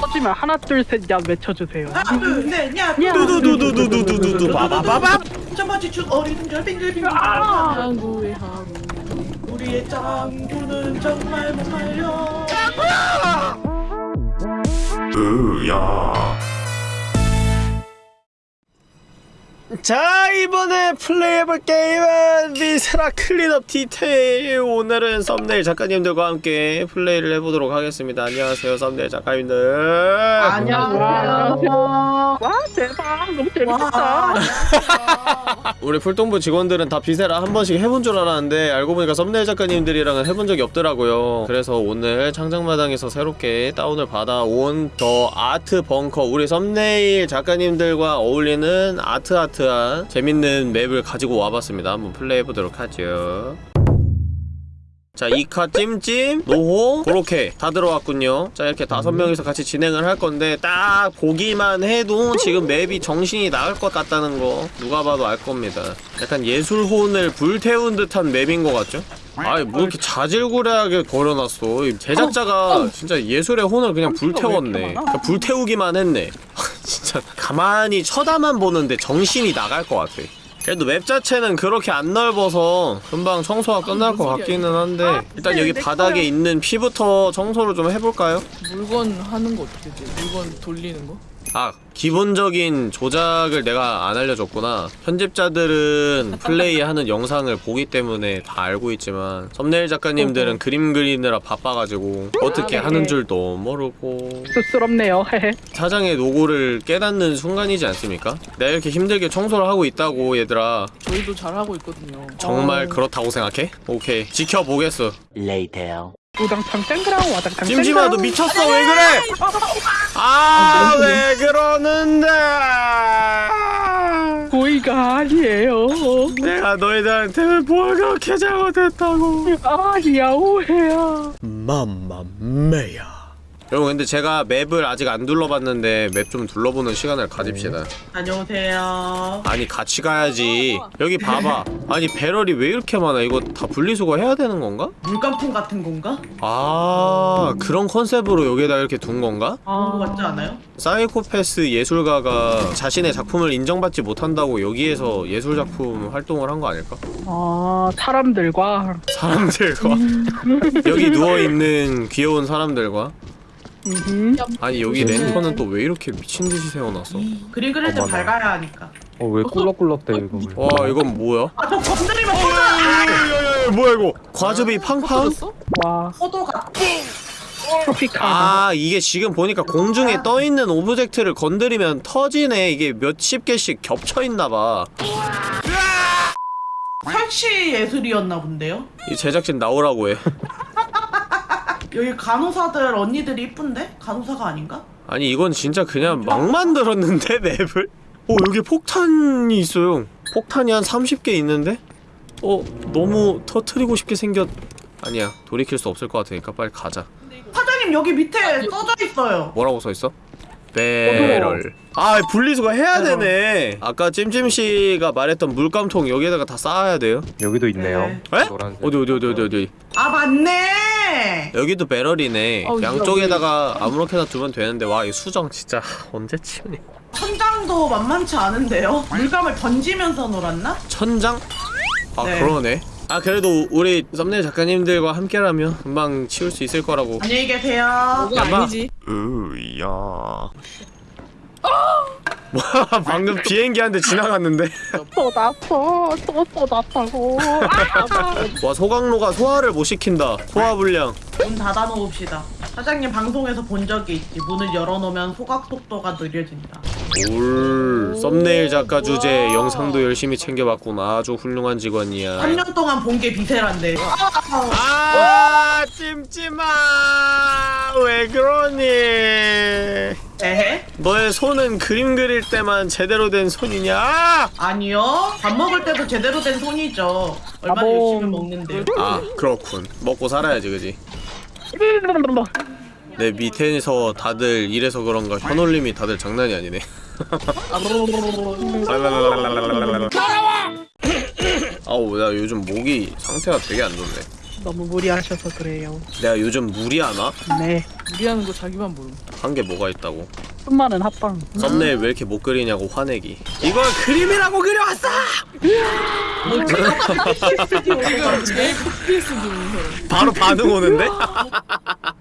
터지면 하나 둘 셋야 외쳐주세요. 하나 둘셋야 야. 두두두두두두두두 바바바밥 점마치 축 어리둥 절 빙글빙글 아. 항구의 항구 우리의 짱구는 정말 못 말려 자 이번에 플레이해볼 게임은 Viscera Cleanup Detail. 오늘은 썸네일 작가님들과 함께 플레이를 해보도록 하겠습니다. 안녕하세요 썸네일 작가님들. 안녕하세요. 와 대박. 너무 재밌겠다. 우리 풀동부 직원들은 다 Viscera 한 번씩 해본 줄 알았는데 알고 보니까 썸네일 작가님들이랑은 해본 적이 없더라고요. 그래서 오늘 창작마당에서 새롭게 다운을 받아온 The Art Bunker. 우리 썸네일 작가님들과 어울리는 아트 아트 한 재밌는 맵을 가지고 와봤습니다. 한번 플레이해보도록 하죠 자, 이카 찜찜, 노호, 그렇게 다 들어왔군요. 자, 이렇게 다섯 명이서 같이 진행을 할 건데, 딱 보기만 해도 지금 맵이 정신이 나갈 것 같다는 거 누가 봐도 알 겁니다. 약간 예술혼을 불태운 듯한 맵인 것 같죠? 아이, 뭐 이렇게 자질구레하게 걸어놨어. 이 제작자가 진짜 예술의 혼을 그냥 불태웠네. 그러니까 불태우기만 했네. 진짜 가만히 쳐다만 보는데 정신이 나갈 것 같아. 그래도 맵 자체는 그렇게 안 넓어서 금방 청소가 끝날 것 같기는 한데 일단 여기 바닥에 있는 피부터 청소를 좀 해볼까요? 물건 하는 거 어떻게 돼? 물건 돌리는 거? 아 기본적인 조작을 내가 안 알려줬구나 편집자들은 플레이하는 영상을 보기 때문에 다 알고 있지만 썸네일 작가님들은 그림 그리느라 바빠가지고 어떻게 아, 네. 하는 줄도 모르고 쑥스럽네요. 사장의 노고를 깨닫는 순간이지 않습니까? 내가 이렇게 힘들게 청소를 하고 있다고 얘들아 저희도 잘 하고 있거든요. 정말 어. 그렇다고 생각해? 오케이 지켜보겠어 우당탕 땡그랑 와당탕 찜찜아 너 미쳤어. 왜 그래? 아! 왜 그러는데? 고의가 아니에요. 내가 너희들한테 뭘 그렇게 잘못했다고? 아니야 오해야. 맘마메야 여러분 근데 제가 맵을 아직 안 둘러봤는데 맵 좀 둘러보는 시간을 가집시다 다녀오세요 아니 같이 가야지 여기 봐봐 아니 배럴이 왜 이렇게 많아 이거 다 분리수거 해야 되는 건가? 물감통 같은 건가? 아 그런 컨셉으로 여기에다 이렇게 둔 건가? 그런 거 아, 같지 않아요? 사이코패스 예술가가 자신의 작품을 인정받지 못한다고 여기에서 예술작품 활동을 한 거 아닐까? 아 사람들과 사람들과 여기 누워있는 귀여운 사람들과. 아니 여기 랜턴은 또 왜 이렇게 미친듯이 세워놨어? 그림 그릴 때 어머나. 밝아야 하니까 어왜 꿀럭꿀럭 대 이거 왜? 와 이건 뭐야? 아 저 건드리면 어, 야야야야 뭐야 이거 과즙이 팡팡? 터졌어? 와 포도가 트로피카. 아 이게 지금 보니까 공중에 떠있는 object를 건드리면 터지네 이게 몇십 개씩 겹쳐있나봐 설치 예술이었나 본데요? 이 제작진 나오라고 해 여기 간호사들 언니들이 이쁜데? 간호사가 아닌가? 아니 이건 진짜 그냥 막 만들었는데 맵을? 어 여기 폭탄이 있어요 폭탄이 한 30개 있는데? 어 너무 터트리고 싶게 생겼 아니야 돌이킬 수 없을 것 같으니까 빨리 가자 사장님 여기 밑에 써져 있어요 뭐라고 써있어? 배럴 아 분리수거 해야. 되네 아까 찜찜씨가 말했던 물감통 여기에다가 다 쌓아야 돼요 여기도 있네요. 네. 에? 노란색. 어디 어디 어디 어디 어디 아 맞네 여기도 배럴이네 어우, 양쪽에다가 아무렇게나 두면 되는데 와 이 수정 진짜 언제 치우니 천장도 만만치 않은데요? 물감을 던지면서 놀았나? 천장? 아 네. 그러네 아 그래도 우리 썸네일 작가님들과 함께라면 금방 치울 수 있을 거라고 안녕히 계세요 그거 야마. 아니지. 으야 뭐야 방금 비행기 한 대 지나갔는데? 쏟았어 또 쏟았다고. 와 소강로가 소화를 못 시킨다. 소화 불량. 문 닫아놓읍시다. 사장님 방송에서 본 적이 있지. 문을 열어놓으면 소각 속도가 느려진다. 올 썸네일 작가 주제 영상도 열심히 챙겨봤구나. 아주 훌륭한 직원이야. 3년 동안 본 게 비세란데. 아 찜찜아. 왜 그러니 에헤? 너의 손은 그림 그릴 때만 제대로 된 손이냐? 아! 아니요. 밥 먹을 때도 제대로 된 손이죠. 얼마나 아봉. 열심히 먹는데요 아 그렇군. 먹고 살아야지 그지? 내 밑에서 다들 이래서 그런가? 현올림이 다들 장난이 아니네. 아우 나 요즘 목이 상태가 되게 안 좋네 너무 무리하셔서 그래요. 내가 요즘 무리하나? 네. 무리하는 거 자기만 모르. 한 게 뭐가 있다고 수많은 합방. 썸네일 왜 이렇게 못 그리냐고 화내기 이걸 그림이라고 그려왔어! 지금 제일 FPS 들은 사람. 바로 반응 오는데?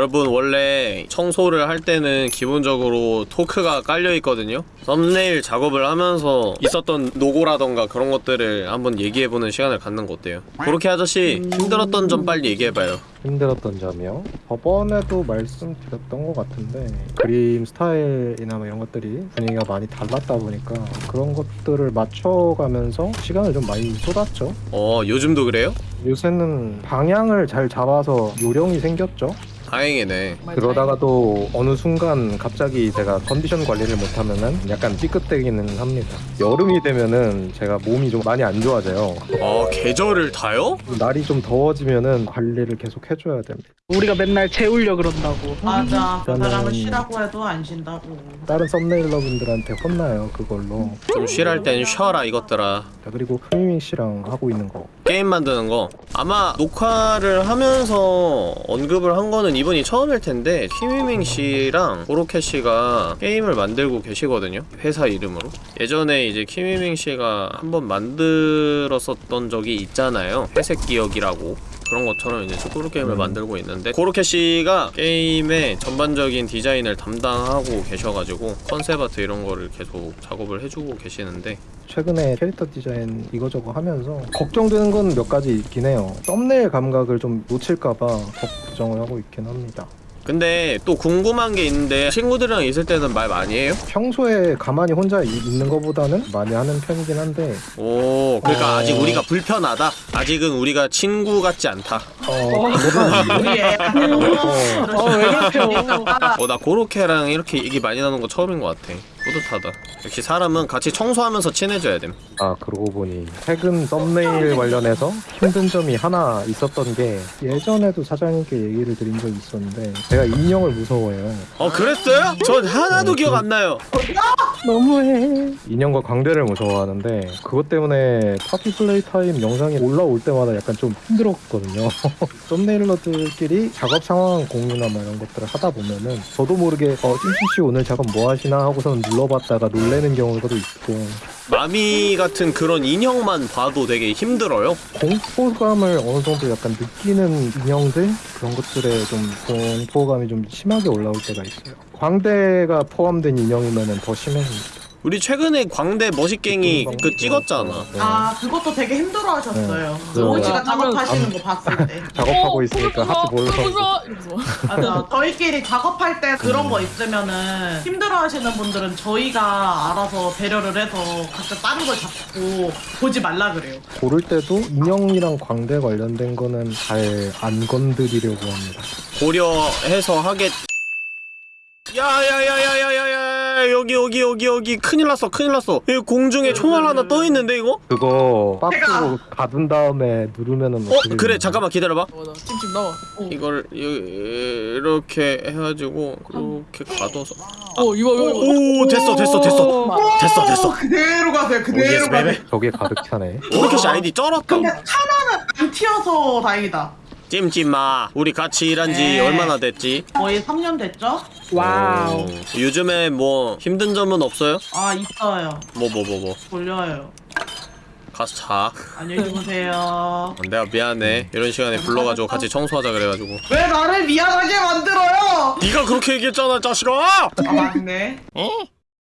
여러분 원래 청소를 할 때는 기본적으로 토크가 깔려 있거든요. 썸네일 작업을 하면서 있었던 노고라던가 그런 것들을 한번 얘기해보는 시간을 갖는 거 어때요? 그렇게 아저씨 힘들었던 점 빨리 얘기해봐요. 힘들었던 점이요. 저번에도 말씀드렸던 것 같은데 그림 스타일이나 뭐 이런 것들이 분위기가 많이 달랐다 보니까 그런 것들을 맞춰가면서 시간을 좀 많이 쏟았죠. 어 요즘도 그래요? 요새는 방향을 잘 잡아서 요령이 생겼죠. 다행이네. 그러다가도 어느 순간 갑자기 제가 컨디션 관리를 못하면은 약간 삐끗대기는 합니다. 여름이 되면은 제가 몸이 좀 많이 안 좋아져요. 어 계절을 타요? 날이 좀 더워지면은 관리를 계속 해줘야 됩니다. 우리가 맨날 재우려 그런다고. 맞아. 그 사람은 쉬라고 해도 안 쉰다고. 다른 썸네일러분들한테 혼나요 그걸로. 좀 쉬랄 땐 쉬어라 이것들아. 자, 그리고 스미밍 씨랑 하고 있는 거. 게임 만드는 거. 아마 녹화를 하면서 언급을 한 거는 이번이 처음일 텐데 키미밍 씨랑 고로케 씨가 게임을 만들고 계시거든요. 회사 이름으로. 예전에 이제 키미밍 씨가 한번 만들었었던 적이 있잖아요. 회색 기억이라고 그런 것처럼 이제 축구로 게임을 음. 만들고 있는데 고로케 씨가 게임의 전반적인 디자인을 담당하고 계셔가지고 컨셉 아트 이런 거를 계속 작업을 해주고 계시는데 최근에 캐릭터 디자인 이거저거 하면서 걱정되는 건 몇 가지 있긴 해요. 썸네일 감각을 좀 놓칠까봐 걱정을 하고 있긴 합니다. 근데 또 궁금한 게 있는데 친구들이랑 있을 때는 말 많이 해요? 평소에 가만히 혼자 이- 있는 것보다는 많이 하는 편이긴 한데 오 그러니까 어. 아직 우리가 불편하다 아직은 우리가 친구 같지 않다 어, 그거는 우리 애. 어, 왜 그렇죠? 어 나 고로케랑 이렇게 얘기 많이 나눈 거 처음인 것 같아 뿌듯하다 역시 사람은 같이 청소하면서 친해져야 됨 아 그러고 보니 최근 썸네일 관련해서 힘든 점이 하나 있었던 게 예전에도 사장님께 얘기를 드린 적이 있었는데 제가 인형을 무서워해요. 어 그랬어요? 전 하나도 기억 안 나요 너무해. 인형과 광대를 무서워하는데 그것 때문에 Poppy Playtime 영상이 올라올 때마다 약간 좀 힘들었거든요. thumbnailer들끼리 작업 상황 공유나 뭐 이런 것들을 하다 보면은 저도 모르게 어 찜찜씨 오늘 작업 뭐 하시나 하고선 눌러봤다가 놀래는 경우도 있고 마미 같은 그런 인형만 봐도 되게 힘들어요 공포감을 어느 정도 약간 느끼는 인형들 그런 것들에 좀 공포감이 좀 심하게 올라올 때가 있어요. 광대가 포함된 인형이면은 더 심해집니다. 우리 최근에 광대 머시갱이 음, 그 찍었잖아 네. 아 그것도 되게 힘들어하셨어요. 네. 씨가 네. 작업하시는 거 봤을 때. 작업하고 있으니까 하트 무서워. 이러면서. 맞아. 저희끼리 작업할 때 그런 거 있으면은 힘들어하시는 분들은 저희가 알아서 배려를 해서 각자 다른 걸 잡고 보지 말라 그래요. 고를 때도 인형이랑 광대 관련된 거는 잘 안 건드리려고 합니다. 고려해서 하겠 야야야야야야야 여기 여기 여기 여기 큰일 났어 큰일 났어 이 공중에 총알 하나 떠 있는데 이거? 그거 박스로 가둔 다음에 누르면은 어 그래? 잠깐만 기다려봐 어, 나 찜찜 나와. 어, 이걸 이- 이렇게 해가지고 그렇게 가둬서 어 이거 이거. 이거. 오 됐어 됐어 됐어 됐어 됐어 그대로 가세요. 오, 그대로 yes, 가세요. 저게 가득 차네. 고로케씨 아이디어 쩔었다 근데 차라는 안 튀어서 다행이다. 찜찜아 우리 같이 일한 지 네. 얼마나 됐지? 거의 3년 됐죠? wow. 오, 요즘에 뭐 힘든 점은 없어요? 아 있어요. 뭐 뭐 뭐 뭐 졸려요. 가서 자 안녕히 주무세요. 내가 미안해 이런 시간에 불러가지고 같이 청소하자 그래가지고 왜 나를 미안하게 만들어요? 네가 그렇게 얘기했잖아 자식아 아 맞네.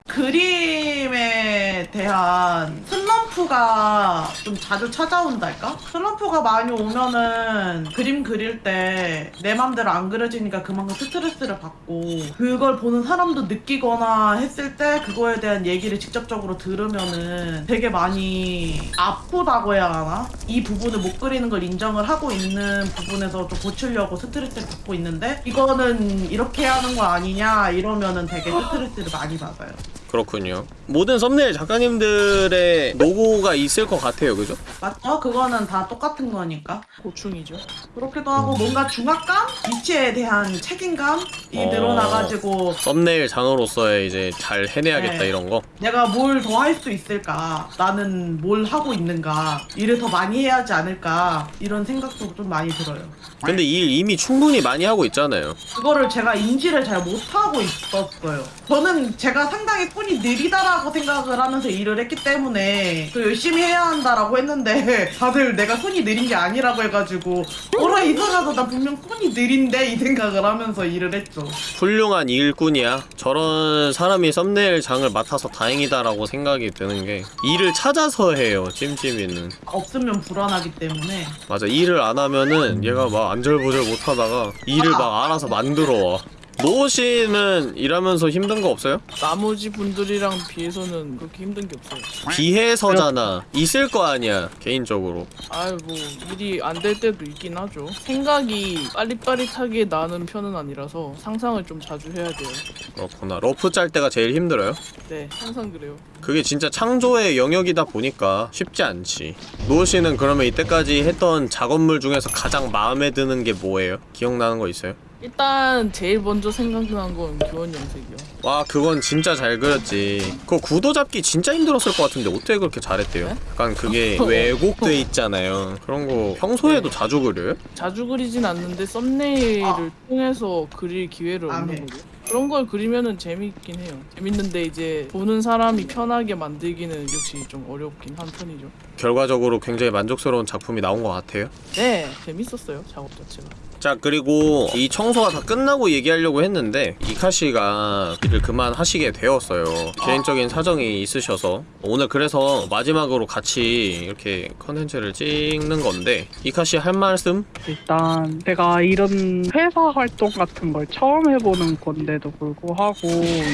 그림에 대한 슬럼프가 좀 자주 찾아온달까? 슬럼프가 많이 오면은 그림 그릴 때 내 맘대로 안 그려지니까 그만큼 스트레스를 받고 그걸 보는 사람도 느끼거나 했을 때 그거에 대한 얘기를 직접적으로 들으면은 되게 많이 아프다고 해야 하나? 이 부분을 못 그리는 걸 인정을 하고 있는 부분에서 좀 고치려고 스트레스를 받고 있는데 이거는 이렇게 하는 거 아니냐 이러면은 되게 스트레스를 많이 받아요. 그렇군요. 모든 썸네일 작가님들의 로고가 있을 것 같아요, 그죠? 맞죠? 그거는 다 똑같은 거니까. 고충이죠. 그렇기도 하고 뭔가 중압감? 위치에 대한 책임감이 어. 늘어나가지고 썸네일 장으로서의 이제 잘 해내야겠다 네. 이런 거. 내가 뭘 더 할 수 있을까? 나는 뭘 하고 있는가? 일을 더 많이 해야 하지 않을까? 이런 생각도 좀 많이 들어요. 근데 일 이미 충분히 많이 하고 있잖아요. 그거를 제가 인지를 잘 못하고 있었어요. 저는 제가 상당히 손이 느리다라고 생각을 하면서 일을 했기 때문에 더 열심히 해야 한다라고 했는데 다들 내가 손이 느린 게 아니라고 해가지고 어라 이상하다 나 분명 손이 느린데 이 생각을 하면서 일을 했죠. 훌륭한 일꾼이야. 저런 사람이 썸네일 장을 맡아서 다행이다라고 생각이 드는 게 일을 찾아서 해요. 찜찜이는. 없으면 불안하기 때문에 맞아. 일을 안 하면은 얘가 막 안절부절 못하다가 일을 막 알아서 만들어 와. 노호 씨는 일하면서 힘든 거 없어요? 나머지 분들이랑 비해서는 그렇게 힘든 게 없어요. 비해서잖아. 있을 거 아니야. 개인적으로. 아유 뭐 일이 안 될 때도 있긴 하죠. 생각이 빠릿빠릿하게 나는 편은 아니라서 상상을 좀 자주 해야 돼요. 그렇구나. rough 짤 때가 제일 힘들어요? 네, 항상 그래요. 그게 진짜 창조의 영역이다 보니까 쉽지 않지. 노호 씨는 그러면 이때까지 했던 작업물 중에서 가장 마음에 드는 게 뭐예요? 기억나는 거 있어요? 일단 제일 먼저 생각난 건 교언영색이요. 와 그건 진짜 잘 그렸지 그거 구도 잡기 진짜 힘들었을 것 같은데 어떻게 그렇게 잘했대요? 네? 약간 그게 왜곡돼 있잖아요 그런 거 평소에도 자주 그려요? 자주 그리진 않는데 썸네일을 아. 통해서 그릴 기회를 안 해. 얻는 거죠. 그런 걸 그리면은 재밌긴 해요. 재밌는데 이제 보는 사람이 편하게 만들기는 역시 좀 어렵긴 한 편이죠. 결과적으로 굉장히 만족스러운 작품이 나온 것 같아요 네, 재밌었어요 작업 자체가. 자 그리고 이 청소가 다 끝나고 얘기하려고 했는데 이카씨가 일을 그만 하시게 되었어요 개인적인 사정이 있으셔서 오늘 그래서 마지막으로 같이 이렇게 컨텐츠를 찍는 건데 이카씨 할 말씀? 일단 제가 이런 회사 활동 같은 걸 처음 해보는 건데도 불구하고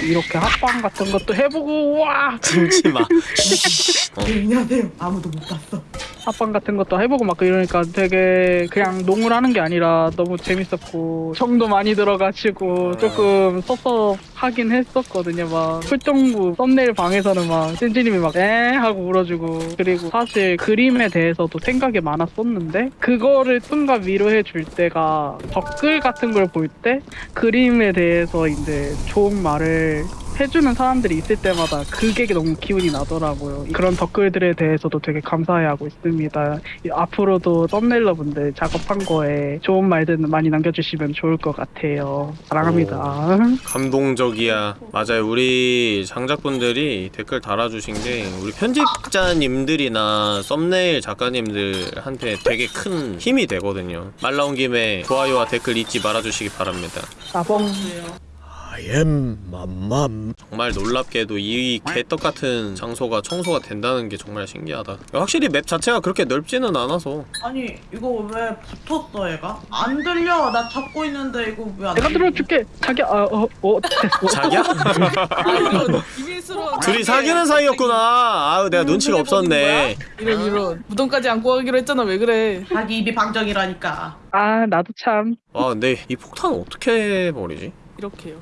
이렇게 합방 같은 것도 해보고 와 찜찜아 네, 안녕하세요. 아무도 못 봤어. 합방 같은 것도 해보고 막 이러니까 되게 그냥 농을 하는 게 아니라 너무 재밌었고 정도 많이 들어가지고 조금 섭섭하긴 했었거든요. 막 풀동부 썸네일 방에서는 막 찐찌님이 막 에? 하고 울어주고 그리고 사실 그림에 대해서도 생각이 많았었는데 그거를 순간 위로해 줄 때가 댓글 같은 걸 볼 때 그림에 대해서 이제 좋은 말을 해주는 사람들이 있을 때마다 그게 너무 기운이 나더라고요. 그런 댓글들에 대해서도 되게 감사해하고 있습니다. 이- 앞으로도 썸네일러분들 작업한 거에 좋은 말들 많이 남겨주시면 좋을 것 같아요. 사랑합니다. 감동적이야. 맞아요. 우리 장작분들이 댓글 달아주신 게 우리 편집자님들이나 썸네일 작가님들한테 되게 큰 힘이 되거든요. 말 나온 김에 좋아요와 댓글 잊지 말아주시기 바랍니다. 나봉. I am 맘맘 정말 놀랍게도 이 개떡 같은 장소가 청소가 된다는 게 정말 신기하다. 확실히 맵 자체가 그렇게 넓지는 않아서 아니 이거 왜 붙었어 얘가? 안 들려. 나 잡고 있는데 이거 왜 안? 내가 들어줄게. 자기야, 어, 어, 어, 됐어. 자기야? 아 둘이 사귀는 사이였구나. 아유 내가 눈치가 없었네. 이런 이런 무덤까지 안고 가기로 했잖아 왜 그래? 자기 입이 방정이라니까. 아, 나도 참. 와 근데 이 폭탄 어떻게 버리지? 이렇게요.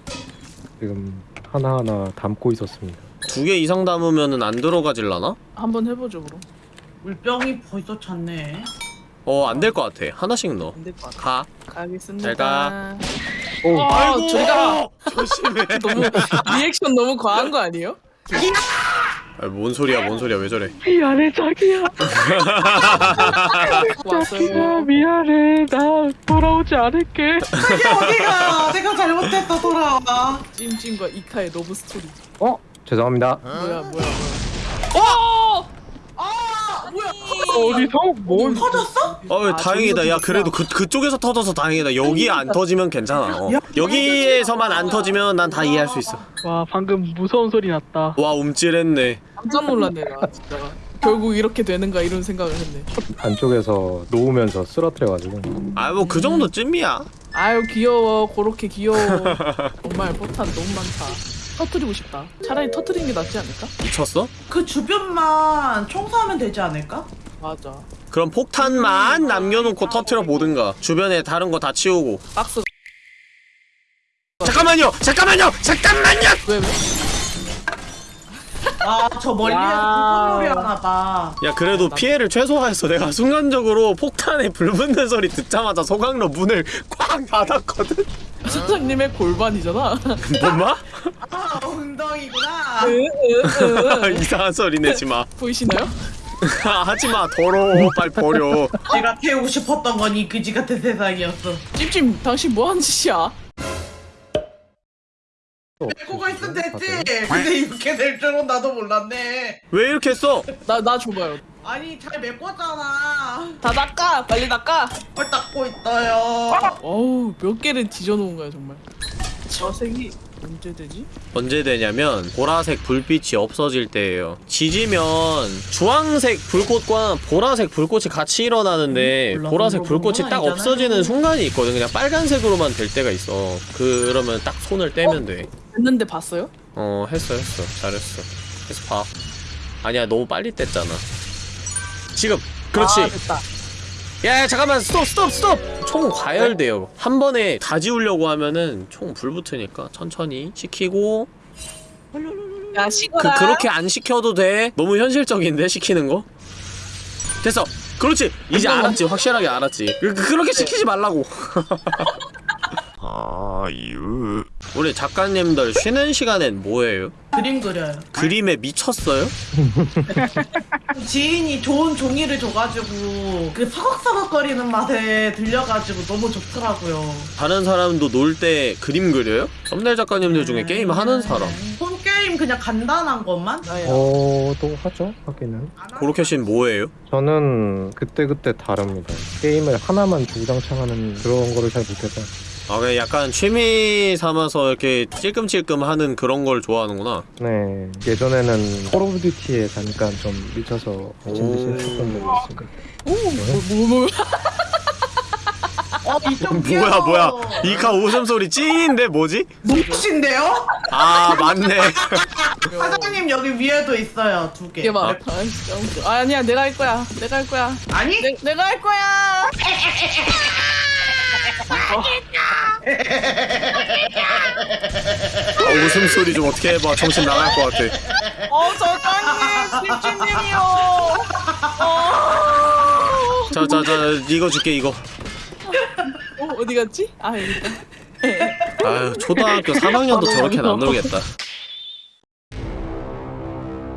지금 하나하나 담고 있었습니다. 두 개 이상 담으면은 안 들어가질라나? 한번 해보죠 그럼. 물병이 벌써 찼네. 어 안 될 것 같아. 하나씩 넣어. 안 될 것 같아. 가. 가겠습니다. 잘 가. 오, 아, 저리 가. 조심해. 너무 리액션 너무 과한 거 아니에요? 아, 뭔 소리야? 뭔 소리야? 왜 저래? 미안해, 자기야. 자기야. 미안해. 나 돌아오지 않을게. 자기 어디가? 내가 잘못했어 돌아와. 찜찜과 이카의 love story. 어? 죄송합니다. 뭐야 뭐야 뭐야. 아 뭐야? 어디서? 뭘? 터졌어? 어 아, 다행이다. 야 그래도 그 그쪽에서 터져서 다행이다. 여기 안 터지면 괜찮아. 어. 여기에서만 안 터지면 난 다 이해할 수 있어. 와, 방금 무서운 소리 났다. 와 움찔했네. 깜짝 놀랐네 나 진짜가. 결국 이렇게 되는가 이런 생각을 했네. 안쪽에서 놓으면서 쓰러뜨려가지고. 아뭐 그 정도 쯤이야. 아유 귀여워 그렇게 귀여워. 정말 포탄 너무 많다. 터트리고 싶다. 차라리 터트리는 게 낫지 않을까? 미쳤어? 그 주변만 청소하면 되지 않을까? 맞아. 그럼 폭탄만 남겨놓고 터트려 보든가. 주변에 다른 거 다 치우고. 박스 잠깐만요. 잠깐만요. 잠깐만요. 왜 왜? 아저 멀리에서. 불꽃놀이 하나 봐. 야 그래도 피해를 최소화했어 내가 순간적으로 폭탄에 불 붙는 소리 듣자마자 소강로 문을 꽉 닫았거든 사장님의 골반이잖아. 뭔마? 아 엉덩이구나. 이상한 소리 내지마 보이시나요? 하지마 더러워 빨리 버려 내가 태우고 싶었던 건 이 그지 같은 세상이었어. 찜찜 당신 뭐 하는 짓이야? 이렇게 될 줄은 나도 몰랐네. 왜 이렇게 했어? 나 나 줘봐요. 아니 잘 메꿨잖아. 다 닦아 빨리 닦아. 뭘 닦고 있어요. 어우 몇 개를 뒤져놓은 거야 정말. 저색이 언제 되지? 언제 되냐면 보라색 불빛이 없어질 때예요 지지면 주황색 불꽃과 보라색 불꽃이 같이 일어나는데 음, 보라색 불꽃이 딱 아니잖아요. 없어지는 순간이 있거든 그냥 빨간색으로만 될 때가 있어 그러면 딱 손을 떼면 돼 됐는데 봤어요? 어 했어 했어. 잘했어. 그래서 봐. 아니야 너무 빨리 뗐잖아. 지금 그렇지. 아, 됐다. 야, 야 잠깐만. 스톱 스톱 스톱. 총 과열돼요. 한 번에 다 지우려고 하면은 총 불 붙으니까 천천히 시키고. 야그 식어라. 그렇게 안 시켜도 돼? 너무 현실적인데 시키는 거? 됐어. 그렇지. 이제 알았지. 확실하게 알았지. 그, 그- 그렇게 시키지 말라고 아유 우리 작가님들 쉬는 시간엔 뭐해요? 그림 그려요. 그림에 미쳤어요? 지인이 좋은 종이를 줘가지고 그 서걱서걱거리는 맛에 들려가지고 너무 좋더라고요. 다른 사람도 놀 때 그림 그려요? 썸네일 작가님들 중에 게임 하는 사람 폰 게임 그냥 간단한 것만? 어, 또 하죠, 하기는. 고로케 씬 뭐예요? 저는 그때그때 다릅니다. 게임을 하나만 주구장창 하는 그런 거를 잘 못해서. 아 그냥 약간 취미 삼아서 이렇게 찔끔찔끔 하는 그런 걸 좋아하는구나 네, 예전에는 Call of Duty에 잠깐 좀 미쳐서 미친 듯이 오. 했었던 적이 있습니다. 뭐, 뭐, 뭐. 어, 뭐야 뭐야 이카 웃음소리 찐인데 뭐지? 눈빛인데요? 아 맞네 사장님 여기 위에도 있어요 두 개. 이게 봐. 아, 웃겨. 아, 아니야 내가 할 거야. 내가 할 거야. 아니? 내, 내가 할 거야. 아, 웃음 소리 좀 어떻게 해봐 정신 나갈 것 같아 어 저장님 찜찜님이요. 어. 자 자 자 이거 줄게 이거 어 어디 갔지? 아 여기 있다. 아유 초등학교 3학년도 저렇게 안 놀겠다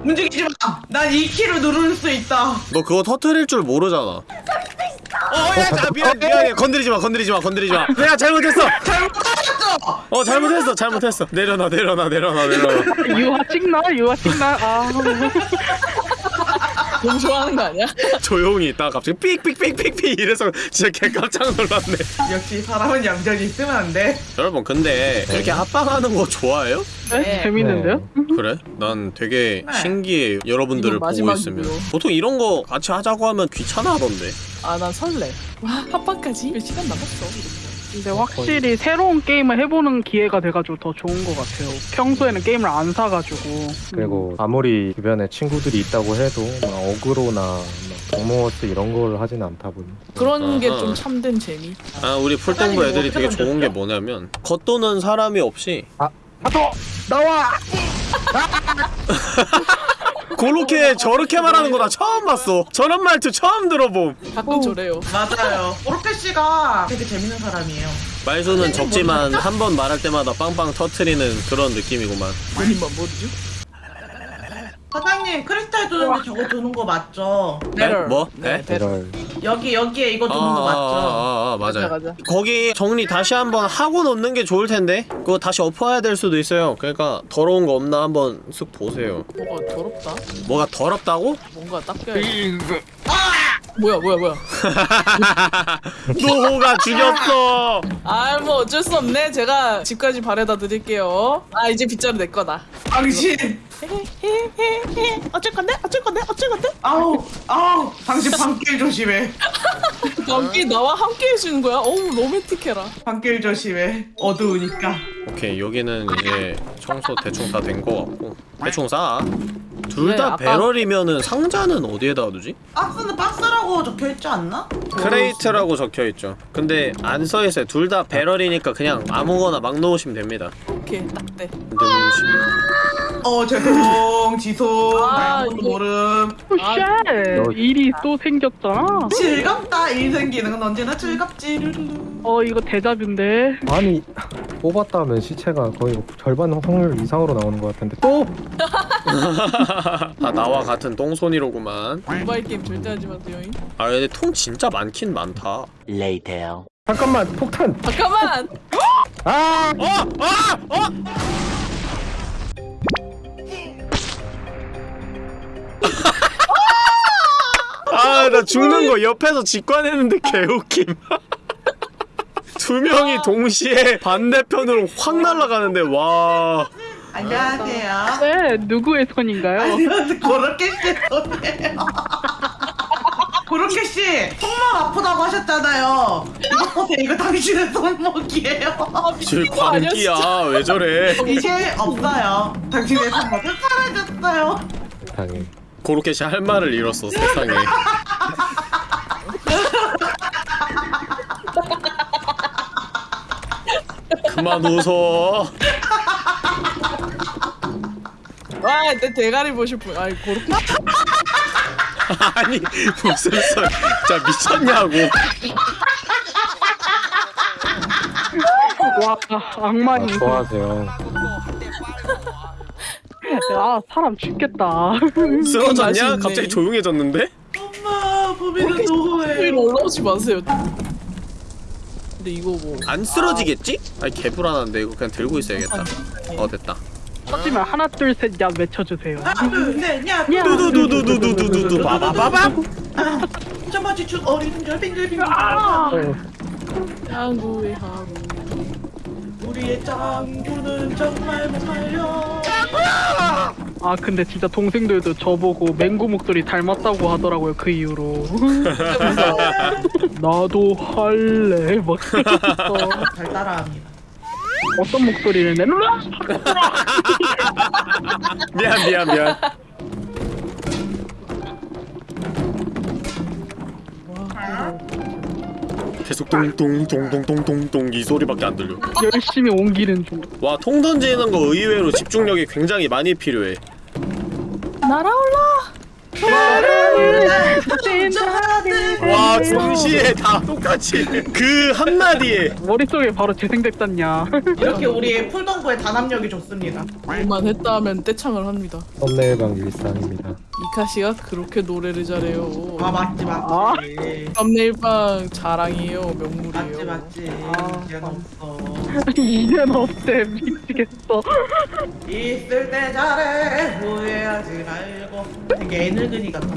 움직이지 마. 난이 키를 누를 수 있다. 너 그거 터트릴 줄 모르잖아 어야 미안 미안해 건드리지 마 건드리지 마 건드리지 마 내가 잘못했어 잘못했어. 어 잘못했어 잘못했어 내려놔 내려놔 내려놔 내려놔 유화 찍나? 유화 찍나? 아 너무 좋아하는 거 아니야? 조용히 있다가 갑자기 삑삑삑삑삑 이래서 진짜 개 깜짝 놀랐네 역시 사람은 얌전히 있으면 안 돼. 여러분 근데 이렇게 합방하는 거 좋아해요? 네? 재밌는데요? 그래? 난 되게 네. 신기해 여러분들을 보고. 있으면 보통 이런 거 같이 하자고 하면 귀찮아 하던데 아 난 설레. 와 합방까지 몇 시간 남았어. 근데 확실히 새로운 게임을 해보는 기회가 돼가지고 더 좋은 것 같아요. 평소에는 게임을 안 사가지고. 그리고 아무리 주변에 친구들이 있다고 해도 막 어그로나 막 동모어스 이런 걸 하진 않다 보니. 그런 게 아하. 좀 참된 재미. 아 우리 풀동부 사장님 애들이 되게 좋은 게? 뭐냐면 겉도는 사람이 없이 하도 나와. 그렇게 저렇게 말하는 거 나 처음 봤어 저런 말투 처음 들어봄 가끔 저래요. 맞아요. 오르페 씨가 되게 재밌는 사람이에요. 말수는 적지만 한 번 말할 때마다 빵빵 터트리는 그런 느낌이구만 본인만 모르죠? 사장님 크리스탈 주는데 저거 주는 거 맞죠? 네? 배럴. 뭐? 네, 네? 배럴. 여기 여기에 이거 아, 주는 거 맞죠? 아, 아, 아, 가자, 맞아요 가자. 거기 정리 다시 한번 하고 놓는 게 좋을 텐데 그거 다시 엎어야 될 수도 있어요 그러니까 더러운 거 없나 한번 쓱 보세요 뭐가 더럽다. 뭐가 더럽다고? 뭔가 닦여야 뭐야 뭐야 뭐야. 노호가 죽였어 아 뭐 어쩔 수 없네. 제가 집까지 바래다 드릴게요. 아 이제 빗자루 내 거다. 당신 어쩔 건데? 어쩔 건데? 어쩔 건데? 아우 아우 당신 밤길 조심해. 감기 나와 함께 해주는 거야? 어우 로맨틱해라. 밤길 조심해. 어두우니까. 오케이 여기는 이제 청소 대충 다 된 거 같고 대충 싸둘 네, 다 아까- 배럴이면은 상자는 어디에다 두지? 박스는 박스라고 적혀 있지 않나? crate라고 적혀있죠 근데 안 써있어요 둘 다 배럴이니까 그냥 아무거나 막 넣으시면 됩니다 오케이 딱돼 어 죄송 지송 아, 이거- 모름 아, shit! 일이 또 생겼잖아. 즐겁다 일 생기는 건 언제나 즐겁지 르르르. 어 이거 대박인데. 아니 뽑았다면 시체가 거의 절반 확률 이상으로 나오는 것 같은데 또다 나와 같은 똥손이로구만 모바일 게임 절대 하지 마세요 잉. 아 근데 통 진짜 많긴 많다 Later. 잠깐만 폭탄 잠깐만 아 어! 아! 어! 아, 나 죽는 거 옆에서 직관했는데 개웃김. 두 명이 동시에 반대편으로 확 날아가는데 와. 안녕하세요 네 누구의 손인가요? 안녕하세요 고로케 씨 손이에요 고로케 씨 손목 아프다고 하셨잖아요 이거 보세요 이거 당신의 손목이에요 질 광기야. 왜 저래? 이제 없어요 당신의 손목은 사라졌어요 세상에 고로케시 할 말을 잃었어, 세상에. 그만 웃어. 와내 대가리 보실 분 아이 그렇게 아니 무슨 소리 진짜 미쳤냐고 와 악마니. 아, 좋아하세요 아 사람 죽겠다. 쓰러졌냐? 갑자기 조용해졌는데? 엄마 보미는 노후해 위로 올라오지 마세요 근데 이거 뭐 안 쓰러지겠지? 아니 개 불안한데 이거 그냥 들고 있어야겠다 어 됐다 하지만 하나 둘 셋 야 외쳐주세요. 아네냐 야. 두두두두두두두두 바바바밤 점마치 쭉 어리둥절 빙글빙글 아, 양구의 하루 우리의 짱구는 정말 못 말려 아 근데 진짜 동생들도 저보고 맹구 목소리 닮았다고 하더라고요 그 이후로. 나도 할래 막 잘 따라합니다 어떤 목소리를 내놓라? 미안 미안 미안 계속 똥똥똥똥똥똥똥 이 소리밖에 안 들려. 열심히 옮기는 중. 와통 던지는 거 의외로 집중력이 굉장히 많이 필요해. 날아올라 와 동시에 다 똑같이. 그 한마디에. 머릿속에 바로 재생됐잖냐. 이렇게 우리 풀동부의 단합력이 좋습니다. 말만 했다 하면 떼창을 합니다. 썸네일방 일상입니다. 이카씨가 그렇게 노래를 잘해요. 아 맞지 맞지. 썸네일방 자랑이에요 맞지 명물이에요. 맞지 아. 이제는 없어. 이젠 없대. 미치겠어. 있을 때 잘해. 후회하지 말고. 되게 애 늙은이 같았어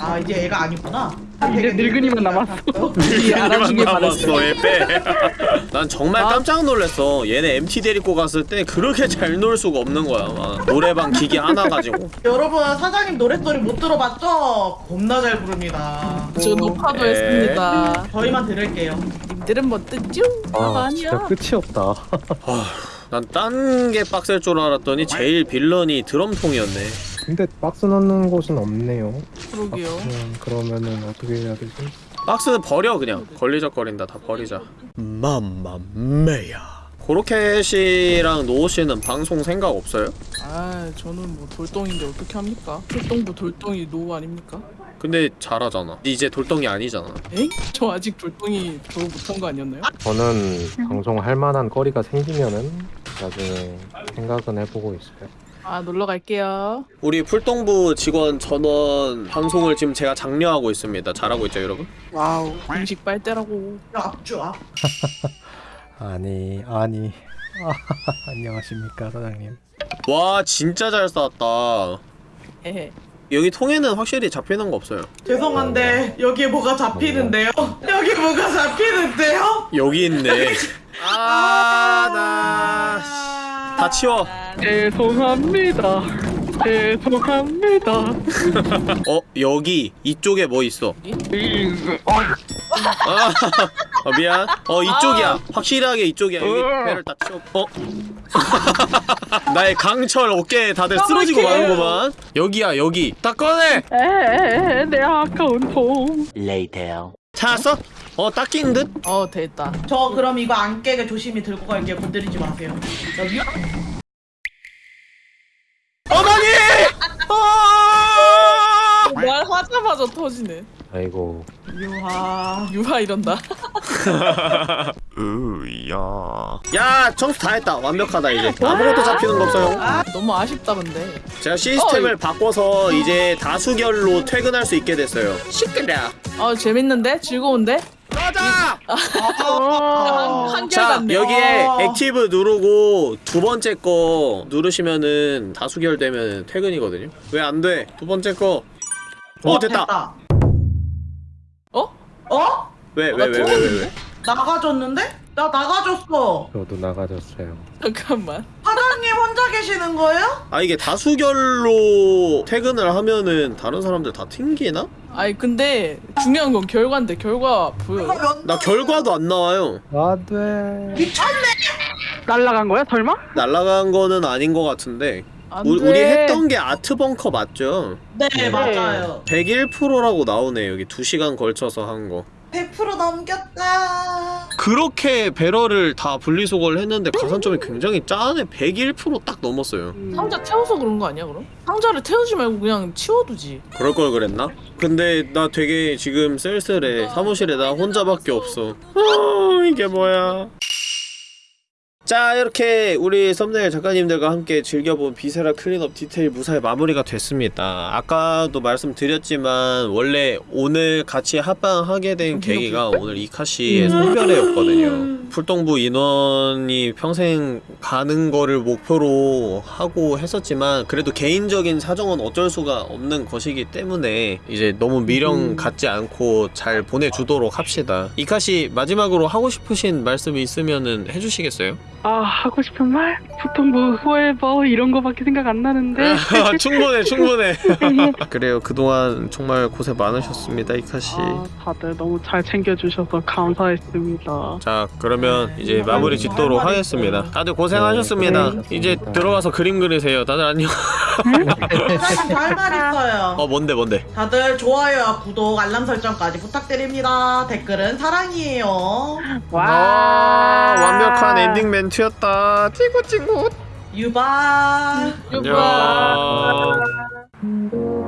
아 이제 애가 아니구나. 이제 늙은이만 남았어. 이 알아주길 바랬어요 남았어 난 정말 깜짝 놀랐어. 얘네 MT 데리고 갔을 때 그렇게 잘 놀 수가 없는 거야 막. 노래방 기기 하나 가지고. 여러분 사장님 노랫소리 못 들어봤죠? 겁나 잘 부릅니다. 저 녹화도 에. 했습니다. 저희만 들을게요. 님들은 뭐 뜻죠? 아 아, 진짜 끝이 없다. 난 딴 게 빡셀 줄 알았더니 제일 빌런이 드럼통이었네 근데 박스 넣는 곳은 없네요 그러게요 음, 그러면은 어떻게 해야 되지? 박스는 버려 그냥 걸리적거린다 다 버리자 맘마메야 고로케 씨랑 노우씨는 방송 생각 없어요? 아 저는 뭐 돌덩인데 어떻게 합니까? 출동부 돌덩이 노 아닙니까? 근데 잘하잖아 이제 돌덩이 아니잖아 에이? 저 아직 돌덩이 졸업 못한 거 아니었나요? 저는 방송 할 만한 거리가 생기면은 나중에 생각은 해보고 있어요 아 놀러 갈게요. 우리 풀동부 직원 전원 방송을 지금 제가 장려하고 있습니다. 잘하고 있죠 여러분? 와우. 공식 빨대라고. 야 앞주 앞 아니 아니. 안녕하십니까 사장님. 와 진짜 잘 쌓았다. 여기 통에는 확실히 잡히는 거 없어요. 죄송한데 여기에 뭐가 잡히는데요? 여기 뭐가 잡히는데요? 여기 있네. 아나 다 치워. 죄송합니다. 죄송합니다. 어 여기 이쪽에 뭐 있어? 아, 아 어, 미안. 어 이쪽이야. 확실하게 이쪽이야. 여기 배를 딱 치워. 어? 나의 강철 어깨에 다들 쓰러지고 마는구만. 여기야 여기. 딱 꺼내. 에에에 내 아까운 통. Later. 찾았어? 어 닦인 듯? 어 됐다. 저 그럼 이거 안 깨게 조심히 들고 갈게요. 건드리지 마세요. 나 위... 어머니! 아! 말하자마자 터지네. 아이고 유하. 유하 이런다. 으야. 야, 청소 다 했다. 완벽하다 이제. 아무것도 잡히는 거 없어요. 너무 아쉽다 근데. 제가 시스템을 바꿔서 이제 다수결로 퇴근할 수 있게 됐어요. 시끄러. 어 재밌는데 즐거운데. 가자. 어. 한결 자, 같네. 여기에 어. active 누르고 두 번째 거 누르시면은 다수결 되면 퇴근이거든요. 왜 안 돼? 두 번째 거. 어, 됐다. 어? 어? 왜, 어, 왜, 나 왜, 왜, 왜, 왜? 나가줬는데? 나 나가줬어. 저도 나가졌어요 잠깐만. 사장님 혼자 계시는 거예요? 아, 이게 다수결로 퇴근을 하면은 다른 사람들 다 튕기나? 아니 근데 중요한 건 결과인데 결과 보여. 나 결과도 안 나와요. 안돼 날라간 거야 설마? 날라간 거는 아닌 것 같은데. 안 우리, 돼. 우리 했던 게 아트벙커 맞죠? 네, 네. 맞아요. 101%라고 나오네 여기 2시간 걸쳐서 한 거. 100% 넘겼다. 그렇게 배럴을 다 분리수거를 했는데 가산점이 굉장히 짜네 101%딱 넘었어요 상자 태워서 그런 거 아니야 그럼? 상자를 태우지 말고 그냥 치워두지. 그럴 걸 그랬나? 근데 나 되게 지금 쓸쓸해 사무실에 나 혼자밖에 없어 아 이게 뭐야 자 이렇게 우리 썸네일 작가님들과 함께 즐겨본 Viscera Cleanup Detail 무사히 마무리가 됐습니다. 아까도 말씀드렸지만 원래 오늘 같이 합방하게 된 계기가 오늘 이카씨의 송별회였거든요. 풀동부 인원이 평생 가는 거를 목표로 하고 했었지만 그래도 개인적인 사정은 어쩔 수가 없는 것이기 때문에 이제 너무 미련 갖지 않고 잘 보내주도록 합시다. 이카씨 마지막으로 하고 싶으신 말씀이 있으면은 해주시겠어요? 아 하고 싶은 말? 보통 뭐 후회버 이런 거밖에 생각 안 나는데. 충분해 충분해. 그래요. 그동안 정말 고생 많으셨습니다 이카씨. 아, 다들 너무 잘 챙겨주셔서 감사했습니다. 자 그러면 이제 마무리 짓도록 하겠습니다. 다들 고생하셨습니다. 네, 이제 고생하셨습니다. 들어가서 그림 그리세요. 다들 안녕 사장님 할말 있어요. 어 뭔데 뭔데 다들 좋아요와 구독, 알람 설정까지 부탁드립니다. 댓글은 사랑이에요. 아 완벽한 엔딩 멘트였다 찌굿찌굿 유바. 안녕 음.